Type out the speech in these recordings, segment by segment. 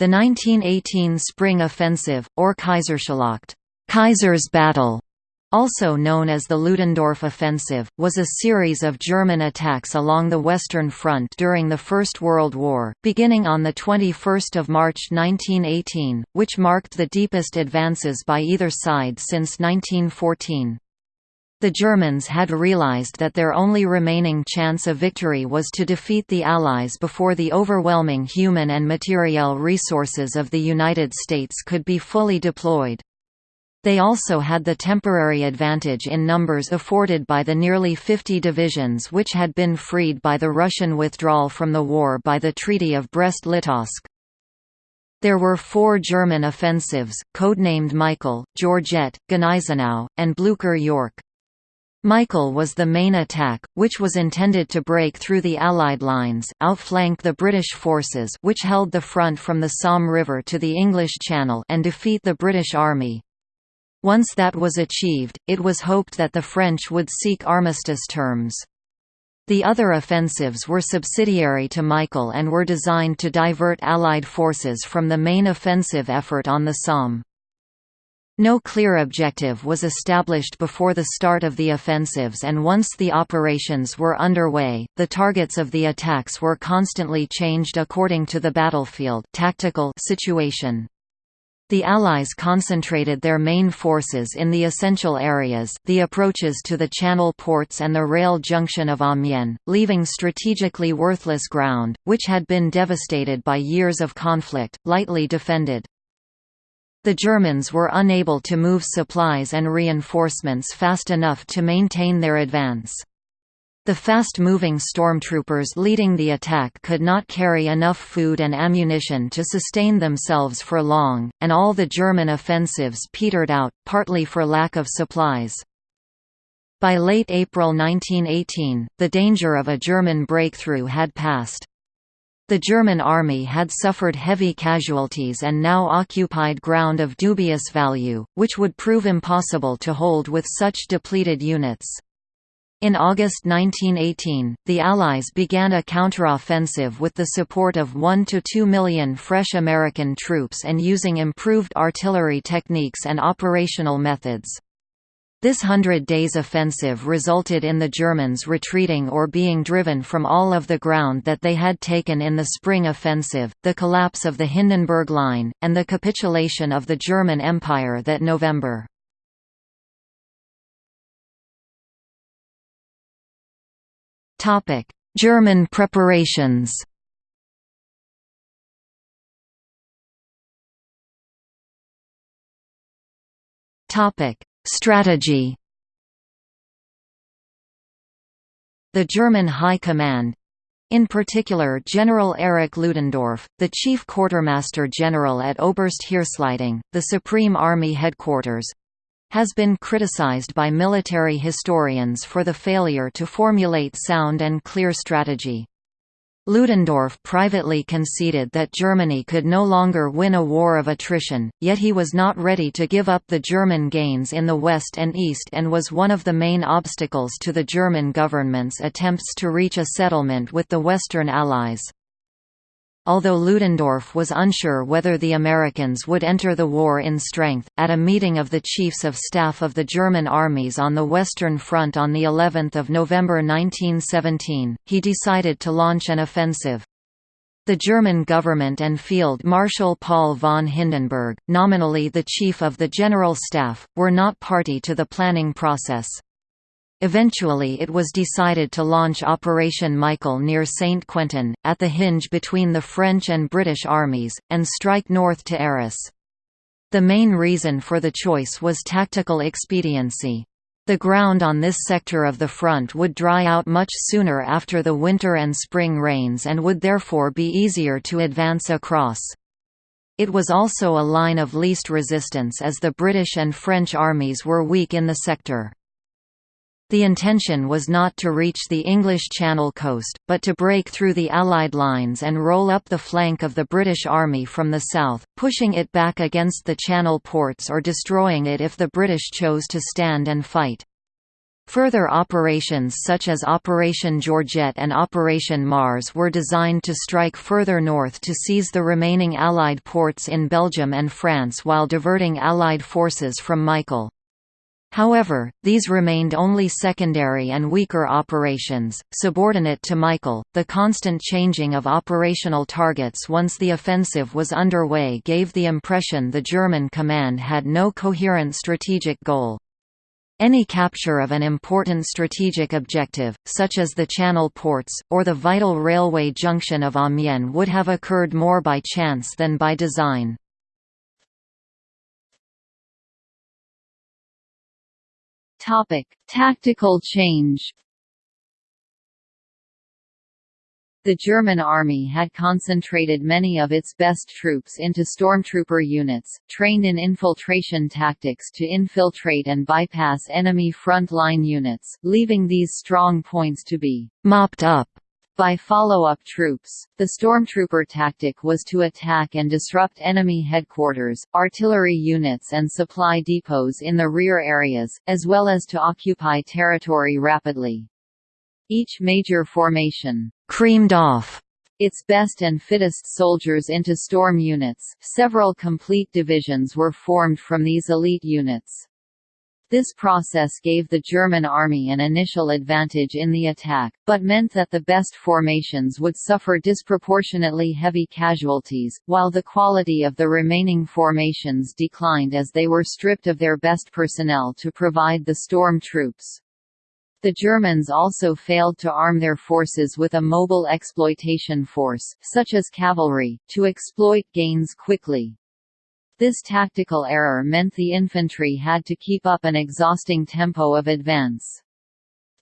The 1918 Spring Offensive, or Kaiserschlacht Kaiser's Battle, also known as the Ludendorff Offensive, was a series of German attacks along the Western Front during the First World War, beginning on 21 March 1918, which marked the deepest advances by either side since 1914. The Germans had realized that their only remaining chance of victory was to defeat the Allies before the overwhelming human and materiel resources of the United States could be fully deployed. They also had the temporary advantage in numbers afforded by the nearly 50 divisions which had been freed by the Russian withdrawal from the war by the Treaty of Brest-Litovsk. There were four German offensives, codenamed Michael, Georgette, Gneisenau, and Blücher-Yorck. Michael was the main attack, which was intended to break through the Allied lines, outflank the British forces which held the front from the Somme River to the English Channel and defeat the British Army. Once that was achieved, it was hoped that the French would seek armistice terms. The other offensives were subsidiary to Michael and were designed to divert Allied forces from the main offensive effort on the Somme. No clear objective was established before the start of the offensives and once the operations were underway, the targets of the attacks were constantly changed according to the battlefield tactical situation. The Allies concentrated their main forces in the essential areas the approaches to the Channel ports and the rail junction of Amiens, leaving strategically worthless ground, which had been devastated by years of conflict, lightly defended. The Germans were unable to move supplies and reinforcements fast enough to maintain their advance. The fast-moving stormtroopers leading the attack could not carry enough food and ammunition to sustain themselves for long, and all the German offensives petered out, partly for lack of supplies. By late April 1918, the danger of a German breakthrough had passed. The German army had suffered heavy casualties and now occupied ground of dubious value, which would prove impossible to hold with such depleted units. In August 1918, the Allies began a counteroffensive with the support of 1 to 2 million fresh American troops and using improved artillery techniques and operational methods. This Hundred Days offensive resulted in the Germans retreating or being driven from all of the ground that they had taken in the Spring Offensive, the collapse of the Hindenburg Line, and the capitulation of the German Empire that November. German preparations. Topic: Strategy. The German High Command in particular General Erich Ludendorff, the chief quartermaster general at Oberste Heeresleitung, the Supreme Army Headquarters, has been criticized by military historians for the failure to formulate sound and clear strategy. Ludendorff privately conceded that Germany could no longer win a war of attrition, yet he was not ready to give up the German gains in the West and East and was one of the main obstacles to the German government's attempts to reach a settlement with the Western Allies. Although Ludendorff was unsure whether the Americans would enter the war in strength, at a meeting of the Chiefs of Staff of the German armies on the Western Front on of November 1917, he decided to launch an offensive. The German government and Field Marshal Paul von Hindenburg, nominally the Chief of the General Staff, were not party to the planning process. Eventually it was decided to launch Operation Michael near Saint-Quentin, at the hinge between the French and British armies, and strike north to Arras. The main reason for the choice was tactical expediency. The ground on this sector of the front would dry out much sooner after the winter and spring rains and would therefore be easier to advance across. It was also a line of least resistance as the British and French armies were weak in the sector. The intention was not to reach the English Channel coast, but to break through the Allied lines and roll up the flank of the British Army from the south, pushing it back against the Channel ports or destroying it if the British chose to stand and fight. Further operations such as Operation Georgette and Operation Mars were designed to strike further north to seize the remaining Allied ports in Belgium and France while diverting Allied forces from Michael. However, these remained only secondary and weaker operations, subordinate to Michael. The constant changing of operational targets once the offensive was underway gave the impression the German command had no coherent strategic goal. Any capture of an important strategic objective, such as the Channel ports, or the vital railway junction of Amiens would have occurred more by chance than by design. Tactical change. The German army had concentrated many of its best troops into stormtrooper units, trained in infiltration tactics to infiltrate and bypass enemy front-line units, leaving these strong points to be «mopped up» by follow-up troops. The stormtrooper tactic was to attack and disrupt enemy headquarters, artillery units and supply depots in the rear areas, as well as to occupy territory rapidly. Each major formation «creamed off» its best and fittest soldiers into storm units. Several complete divisions were formed from these elite units. This process gave the German army an initial advantage in the attack, but meant that the best formations would suffer disproportionately heavy casualties, while the quality of the remaining formations declined as they were stripped of their best personnel to provide the storm troops. The Germans also failed to arm their forces with a mobile exploitation force, such as cavalry, to exploit gains quickly. This tactical error meant the infantry had to keep up an exhausting tempo of advance.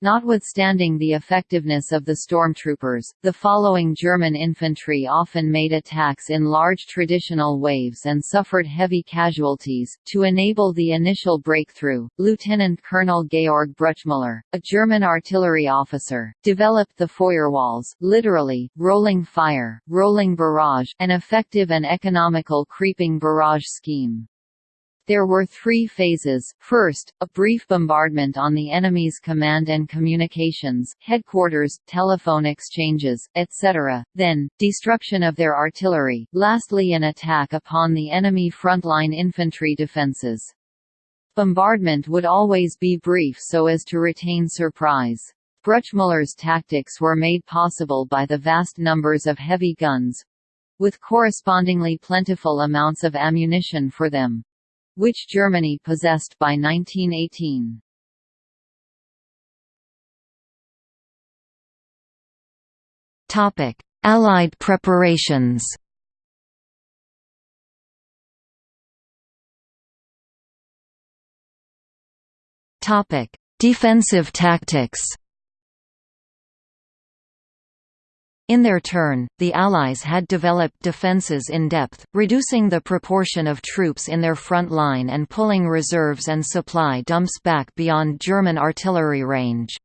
Notwithstanding the effectiveness of the stormtroopers, the following German infantry often made attacks in large traditional waves and suffered heavy casualties. To enable the initial breakthrough, Lieutenant Colonel Georg Bruchmüller, a German artillery officer, developed the Feuerwalze, literally, rolling fire, rolling barrage, an effective and economical creeping barrage scheme. There were three phases, first, a brief bombardment on the enemy's command and communications, headquarters, telephone exchanges, etc., then, destruction of their artillery, lastly an attack upon the enemy frontline infantry defenses. Bombardment would always be brief so as to retain surprise. Bruchmüller's tactics were made possible by the vast numbers of heavy guns, with correspondingly plentiful amounts of ammunition for them which Germany possessed by 1918. Topic: Allied preparations. Topic: Defensive tactics. In their turn, the Allies had developed defences in depth, reducing the proportion of troops in their front line and pulling reserves and supply dumps back beyond German artillery range.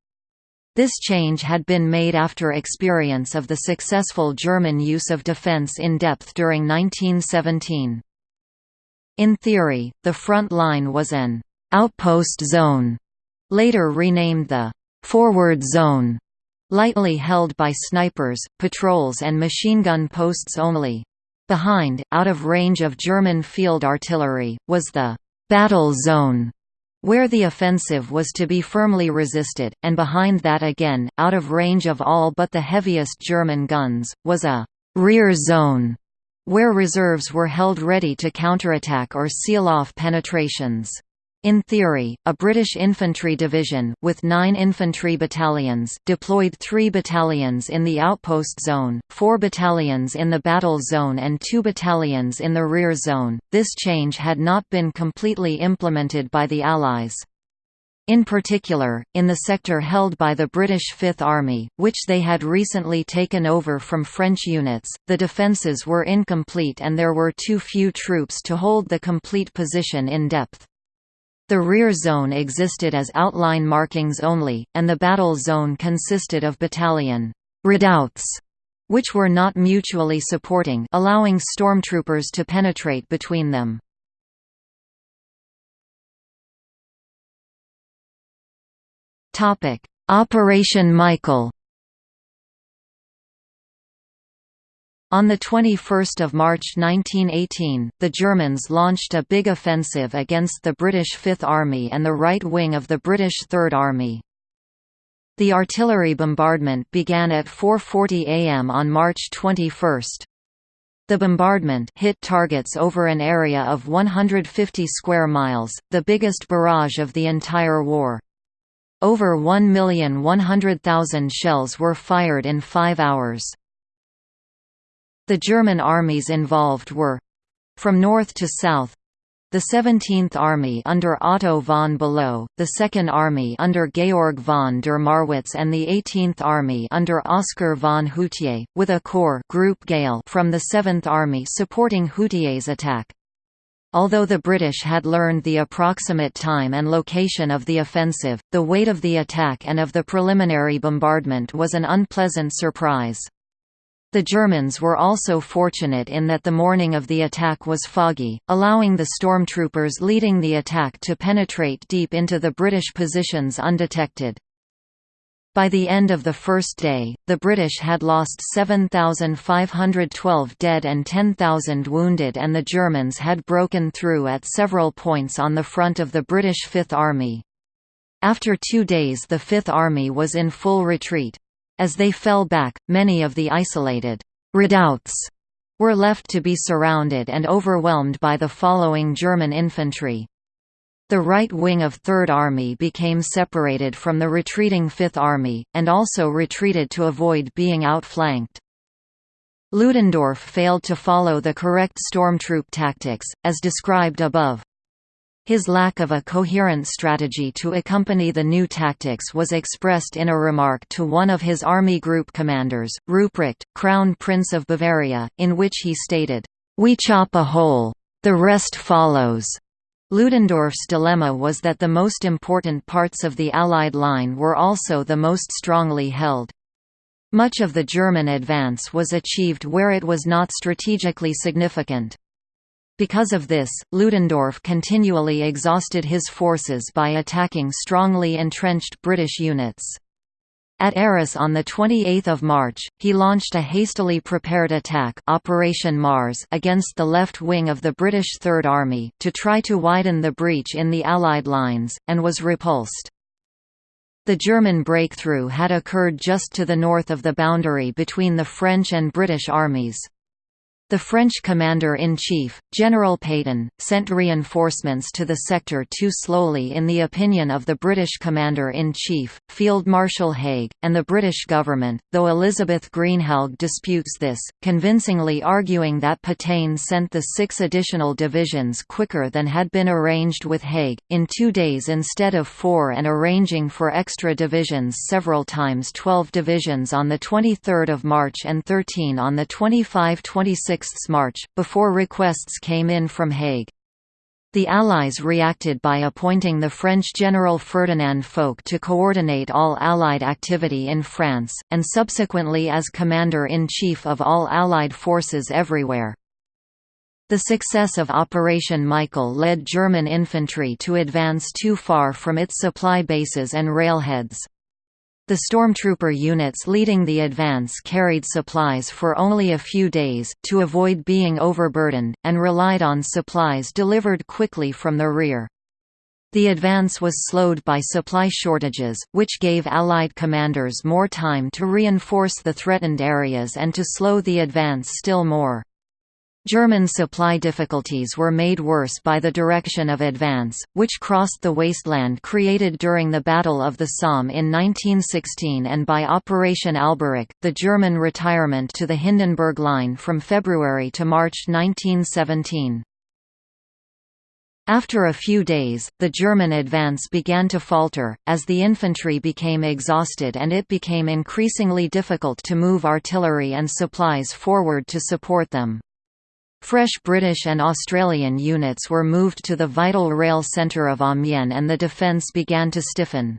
This change had been made after experience of the successful German use of defense in depth during 1917. In theory, the front line was an «outpost zone», later renamed the «forward zone», lightly held by snipers, patrols and machine gun posts only. Behind, out of range of German field artillery, was the «battle zone», where the offensive was to be firmly resisted, and behind that again, out of range of all but the heaviest German guns, was a «rear zone», where reserves were held ready to counterattack or seal off penetrations. In theory, a British infantry division with nine infantry battalions deployed three battalions in the outpost zone, four battalions in the battle zone and two battalions in the rear zone. This change had not been completely implemented by the Allies. In particular, in the sector held by the British Fifth Army, which they had recently taken over from French units, the defences were incomplete and there were too few troops to hold the complete position in depth. The rear zone existed as outline markings only, and the battle zone consisted of battalion redoubts, which were not mutually supporting allowing stormtroopers to penetrate between them. Operation Michael On 21 March 1918, the Germans launched a big offensive against the British Fifth Army and the right wing of the British Third Army. The artillery bombardment began at 4.40 am on March 21. The bombardment hit targets over an area of 150 square miles, the biggest barrage of the entire war. Over 1,100,000 shells were fired in five hours. The German armies involved were from north to south the 17th Army under Otto von Below, the 2nd Army under Georg von der Marwitz and the 18th Army under Oskar von Hutier, with a corps Group Gayl from the 7th Army supporting Hutier's attack. Although the British had learned the approximate time and location of the offensive, the weight of the attack and of the preliminary bombardment was an unpleasant surprise. The Germans were also fortunate in that the morning of the attack was foggy, allowing the stormtroopers leading the attack to penetrate deep into the British positions undetected. By the end of the first day, the British had lost 7,512 dead and 10,000 wounded and the Germans had broken through at several points on the front of the British Fifth Army. After two days the Fifth Army was in full retreat. As they fell back, many of the isolated redoubts were left to be surrounded and overwhelmed by the following German infantry. The right wing of Third Army became separated from the retreating Fifth Army, and also retreated to avoid being outflanked. Ludendorff failed to follow the correct stormtroop tactics, as described above. His lack of a coherent strategy to accompany the new tactics was expressed in a remark to one of his army group commanders, Ruprecht, Crown Prince of Bavaria, in which he stated, "'We chop a hole. The rest follows.'" Ludendorff's dilemma was that the most important parts of the Allied line were also the most strongly held. Much of the German advance was achieved where it was not strategically significant. Because of this, Ludendorff continually exhausted his forces by attacking strongly entrenched British units. At Arras on 28 March, he launched a hastily prepared attack Operation Mars against the left wing of the British Third Army, to try to widen the breach in the Allied lines, and was repulsed. The German breakthrough had occurred just to the north of the boundary between the French and British armies. The French commander-in-chief, General Pétain, sent reinforcements to the sector too slowly in the opinion of the British commander-in-chief, Field Marshal Haig, and the British government, though Elizabeth Greenhalgh disputes this, convincingly arguing that Pétain sent the six additional divisions quicker than had been arranged with Haig, in two days instead of four and arranging for extra divisions several times 12 divisions on 23 March and 13 on 25–26 March, before requests came in from Haig. The Allies reacted by appointing the French General Ferdinand Foch to coordinate all Allied activity in France, and subsequently as Commander-in-Chief of all Allied forces everywhere. The success of Operation Michael led German infantry to advance too far from its supply bases and railheads. The stormtrooper units leading the advance carried supplies for only a few days, to avoid being overburdened, and relied on supplies delivered quickly from the rear. The advance was slowed by supply shortages, which gave Allied commanders more time to reinforce the threatened areas and to slow the advance still more. German supply difficulties were made worse by the direction of advance, which crossed the wasteland created during the Battle of the Somme in 1916 and by Operation Alberich, the German retirement to the Hindenburg Line from February to March 1917. After a few days, the German advance began to falter, as the infantry became exhausted and it became increasingly difficult to move artillery and supplies forward to support them. Fresh British and Australian units were moved to the vital rail centre of Amiens and the defence began to stiffen.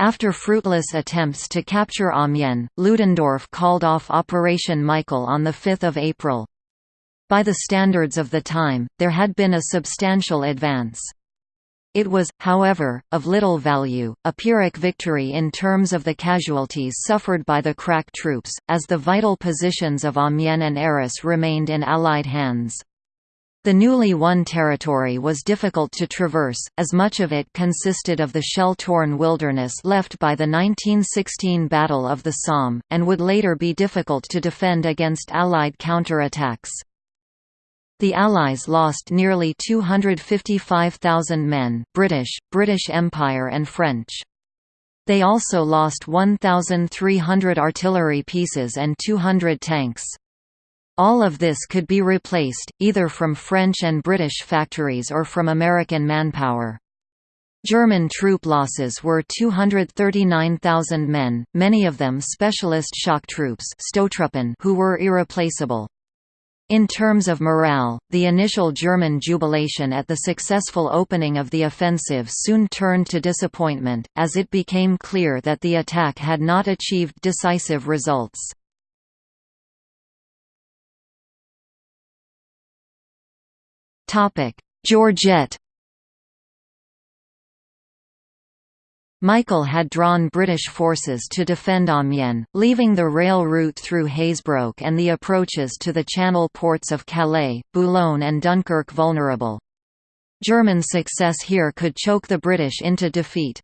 After fruitless attempts to capture Amiens, Ludendorff called off Operation Michael on 5 April. By the standards of the time, there had been a substantial advance. It was, however, of little value, a Pyrrhic victory in terms of the casualties suffered by the crack troops, as the vital positions of Amiens and Arras remained in Allied hands. The newly won territory was difficult to traverse, as much of it consisted of the shell-torn wilderness left by the 1916 Battle of the Somme, and would later be difficult to defend against Allied counterattacks. The Allies lost nearly 255,000 men British, British Empire and French. They also lost 1,300 artillery pieces and 200 tanks. All of this could be replaced, either from French and British factories or from American manpower. German troop losses were 239,000 men, many of them specialist shock troops who were irreplaceable. In terms of morale, the initial German jubilation at the successful opening of the offensive soon turned to disappointment, as it became clear that the attack had not achieved decisive results. Georgette Michael had drawn British forces to defend Amiens, leaving the rail route through Hazebrouck and the approaches to the channel ports of Calais, Boulogne and Dunkirk vulnerable. German success here could choke the British into defeat.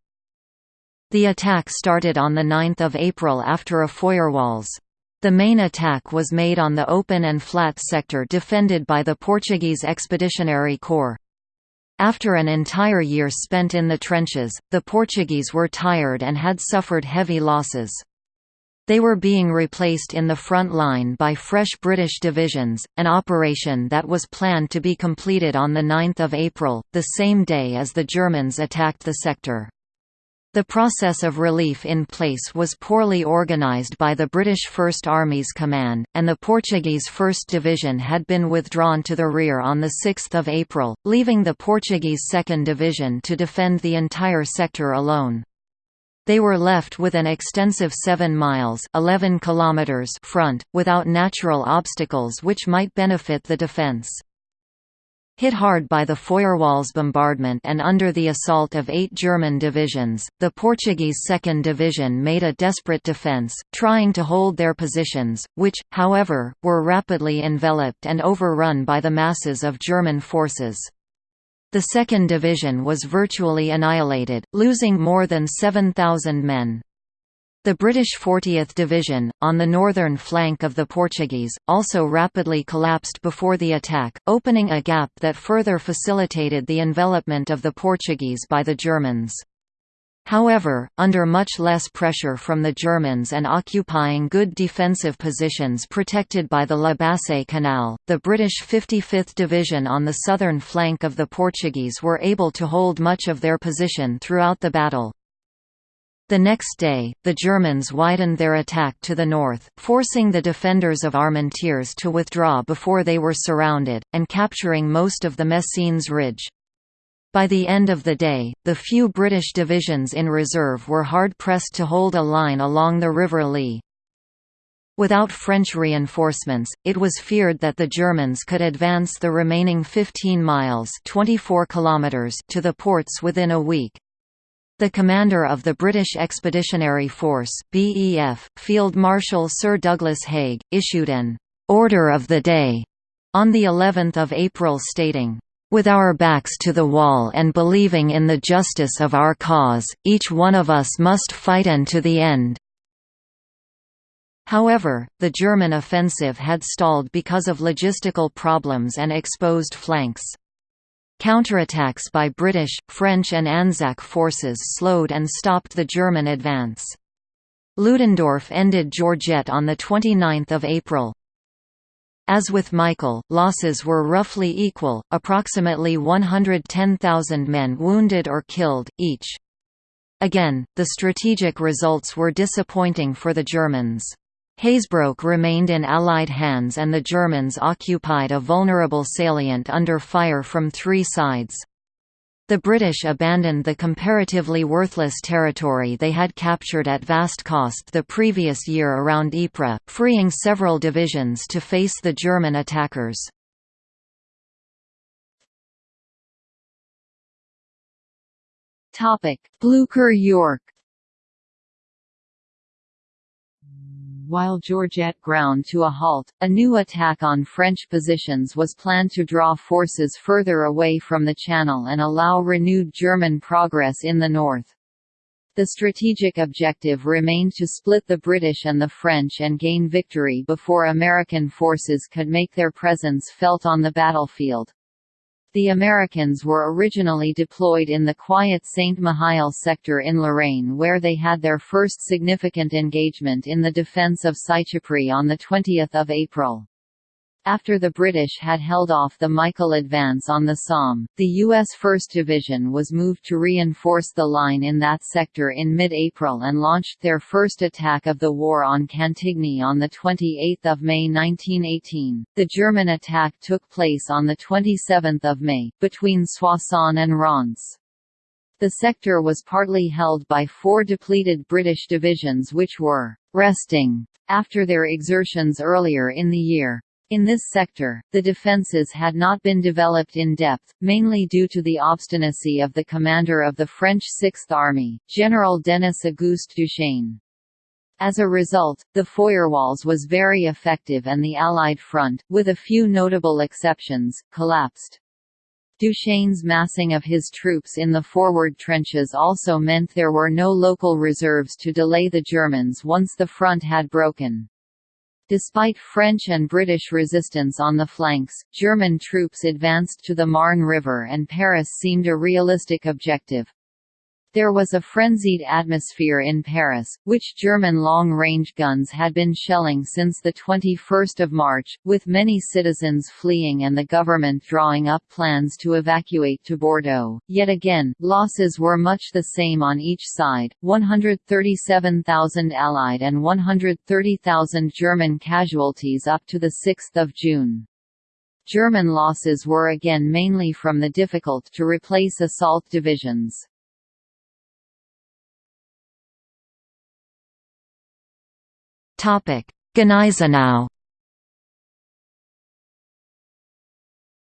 The attack started on 9 April after a Feuerwalze. The main attack was made on the open and flat sector defended by the Portuguese Expeditionary Corps. After an entire year spent in the trenches, the Portuguese were tired and had suffered heavy losses. They were being replaced in the front line by fresh British divisions, an operation that was planned to be completed on 9 April, the same day as the Germans attacked the sector. The process of relief in place was poorly organised by the British First Army's command, and the Portuguese 1st Division had been withdrawn to the rear on 6 April, leaving the Portuguese 2nd Division to defend the entire sector alone. They were left with an extensive 7 miles 11 kilometers front, without natural obstacles which might benefit the defence. Hit hard by the Feuerwalze bombardment and under the assault of eight German divisions, the Portuguese Second Division made a desperate defence, trying to hold their positions, which, however, were rapidly enveloped and overrun by the masses of German forces. The Second Division was virtually annihilated, losing more than 7,000 men. The British 40th Division, on the northern flank of the Portuguese, also rapidly collapsed before the attack, opening a gap that further facilitated the envelopment of the Portuguese by the Germans. However, under much less pressure from the Germans and occupying good defensive positions protected by the La Bassée Canal, the British 55th Division on the southern flank of the Portuguese were able to hold much of their position throughout the battle. The next day, the Germans widened their attack to the north, forcing the defenders of Armentières to withdraw before they were surrounded, and capturing most of the Messines Ridge. By the end of the day, the few British divisions in reserve were hard-pressed to hold a line along the River Lys. Without French reinforcements, it was feared that the Germans could advance the remaining 15 miles 24 kilometers to the ports within a week. The commander of the British Expeditionary Force BEF, Field Marshal Sir Douglas Haig, issued an «order of the day» on the 11th of April stating, with our backs to the wall and believing in the justice of our cause, each one of us must fight and to the end." However, the German offensive had stalled because of logistical problems and exposed flanks. Counterattacks by British, French and Anzac forces slowed and stopped the German advance. Ludendorff ended Georgette on 29 April. As with Michael, losses were roughly equal, approximately 110,000 men wounded or killed, each. Again, the strategic results were disappointing for the Germans. Hazebrouck remained in Allied hands and the Germans occupied a vulnerable salient under fire from three sides. The British abandoned the comparatively worthless territory they had captured at vast cost the previous year around Ypres, freeing several divisions to face the German attackers. Blücher Yorck While Georgette ground to a halt, a new attack on French positions was planned to draw forces further away from the Channel and allow renewed German progress in the north. The strategic objective remained to split the British and the French and gain victory before American forces could make their presence felt on the battlefield. The Americans were originally deployed in the quiet Saint-Mihiel sector in Lorraine where they had their first significant engagement in the defense of Seicheprey on 20 April. After the British had held off the Michael advance on the Somme, the U.S. 1st Division was moved to reinforce the line in that sector in mid-April and launched their first attack of the war on Cantigny on 28 May 1918. The German attack took place on 27 May, between Soissons and Reims. The sector was partly held by four depleted British divisions which were «resting» after their exertions earlier in the year. In this sector, the defences had not been developed in depth, mainly due to the obstinacy of the commander of the French Sixth Army, General Denis-Auguste Duchesne. As a result, the Feuerwalze was very effective and the Allied front, with a few notable exceptions, collapsed. Duchesne's massing of his troops in the forward trenches also meant there were no local reserves to delay the Germans once the front had broken. Despite French and British resistance on the flanks, German troops advanced to the Marne River and Paris seemed a realistic objective. There was a frenzied atmosphere in Paris, which German long-range guns had been shelling since 21 March, with many citizens fleeing and the government drawing up plans to evacuate to Bordeaux. Yet again, losses were much the same on each side, 137,000 Allied and 130,000 German casualties up to 6 June. German losses were again mainly from the difficult to replace assault divisions. Gneisenau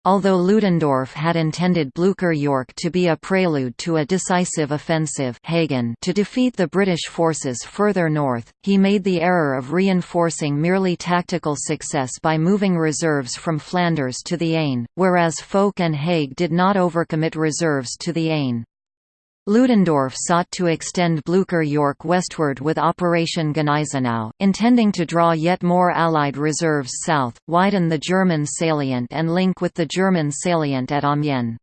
Although Ludendorff had intended Blücher Yorck to be a prelude to a decisive offensive Hagen to defeat the British forces further north, he made the error of reinforcing merely tactical success by moving reserves from Flanders to the Aisne, whereas Foch and Haig did not overcommit reserves to the Aisne. Ludendorff sought to extend Blücher-Yorck westward with Operation Gneisenau, intending to draw yet more Allied reserves south, widen the German salient and link with the German salient at Amiens.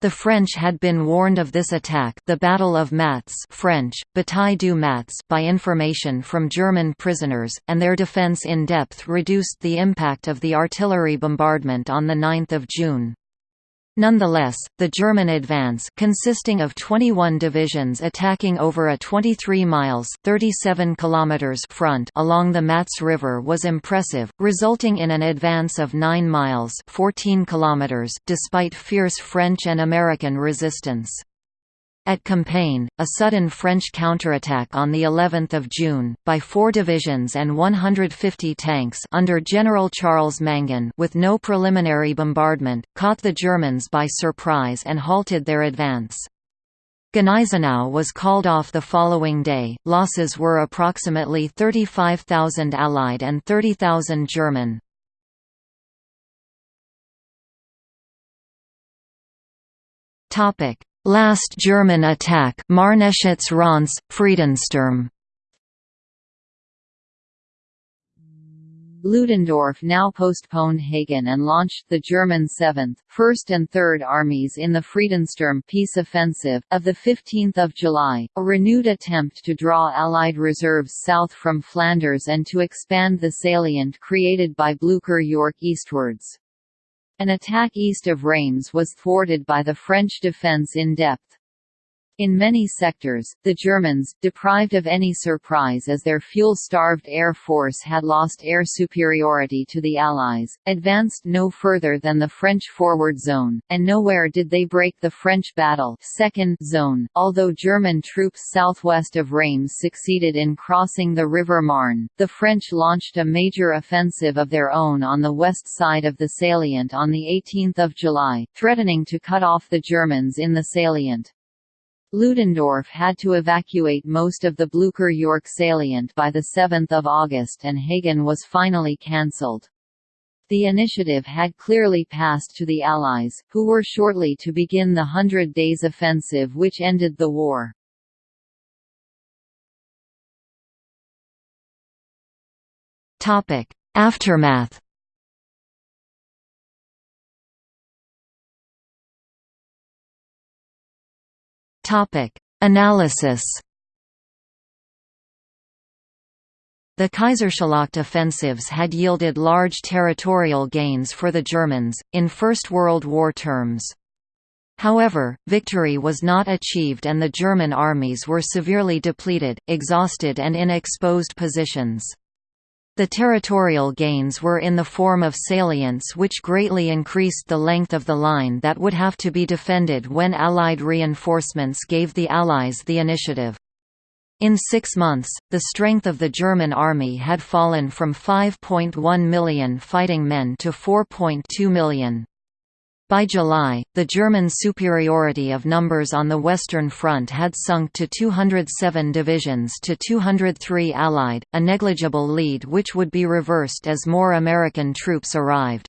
The French had been warned of this attack the Battle of Matz French, Bataille du Matz by information from German prisoners, and their defense in depth reduced the impact of the artillery bombardment on 9 June. Nonetheless, the German advance consisting of 21 divisions attacking over a 23 miles 37 kilometers front along the Matz River was impressive, resulting in an advance of 9 miles 14 kilometers despite fierce French and American resistance. At Compiègne, a sudden French counterattack on the 11th of June by 4 divisions and 150 tanks under General Charles Mangin with no preliminary bombardment caught the Germans by surprise and halted their advance. Gneisenau was called off the following day. Losses were approximately 35,000 Allied and 30,000 German. Topic: Last German attack Marneschutz Reims, Friedensturm Ludendorff now postponed Hagen and launched the German 7th, 1st and 3rd Armies in the Friedensturm peace offensive, of 15 July, a renewed attempt to draw Allied reserves south from Flanders and to expand the salient created by Blücher Yorck eastwards. An attack east of Reims was thwarted by the French defence in depth. In many sectors, the Germans, deprived of any surprise as their fuel-starved air force had lost air superiority to the Allies, advanced no further than the French forward zone, and nowhere did they break the French battle second zone, although German troops southwest of Reims succeeded in crossing the River Marne. The French launched a major offensive of their own on the west side of the salient on 18 July, threatening to cut off the Germans in the salient. Ludendorff had to evacuate most of the Blücher-Yorck salient by 7 August and Hagen was finally cancelled. The initiative had clearly passed to the Allies, who were shortly to begin the Hundred Days Offensive which ended the war. Aftermath Topic: Analysis. The Kaiserschlacht offensives had yielded large territorial gains for the Germans, in First World War terms. However, victory was not achieved and the German armies were severely depleted, exhausted and in exposed positions. The territorial gains were in the form of salients which greatly increased the length of the line that would have to be defended when Allied reinforcements gave the Allies the initiative. In six months, the strength of the German army had fallen from 5.1 million fighting men to 4.2 million. By July, the German superiority of numbers on the Western Front had sunk to 207 divisions to 203 Allied, a negligible lead which would be reversed as more American troops arrived.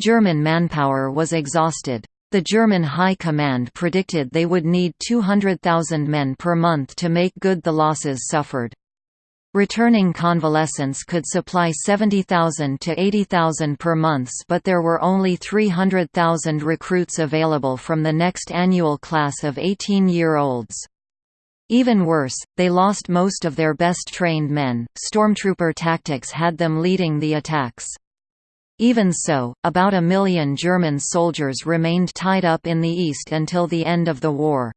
German manpower was exhausted. The German High Command predicted they would need 200,000 men per month to make good the losses suffered. Returning convalescents could supply 70,000 to 80,000 per month but there were only 300,000 recruits available from the next annual class of 18-year-olds. Even worse, they lost most of their best trained men, stormtrooper tactics had them leading the attacks. Even so, about a million German soldiers remained tied up in the east until the end of the war.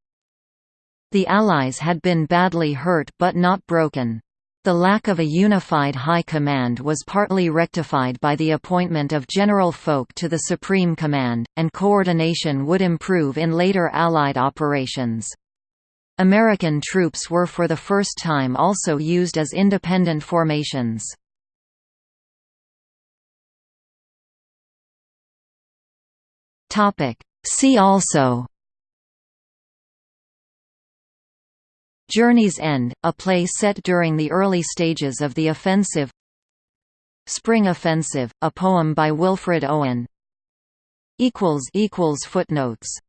The Allies had been badly hurt but not broken. The lack of a unified high command was partly rectified by the appointment of General Foch to the Supreme Command, and coordination would improve in later Allied operations. American troops were for the first time also used as independent formations. See also Journey's End, a play set during the early stages of the offensive. Spring Offensive, a poem by Wilfred Owen. Footnotes